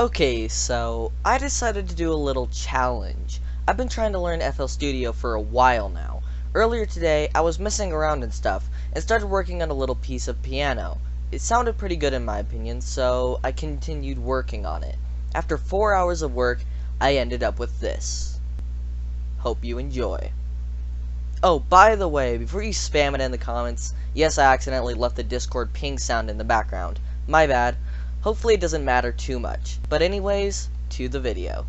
Okay, so I decided to do a little challenge. I've been trying to learn FL Studio for a while now. Earlier today, I was messing around and stuff, and started working on a little piece of piano. It sounded pretty good in my opinion, so I continued working on it. After four hours of work, I ended up with this. Hope you enjoy. Oh, by the way, before you spam it in the comments, yes, I accidentally left the Discord ping sound in the background. My bad. Hopefully it doesn't matter too much. But anyways, to the video.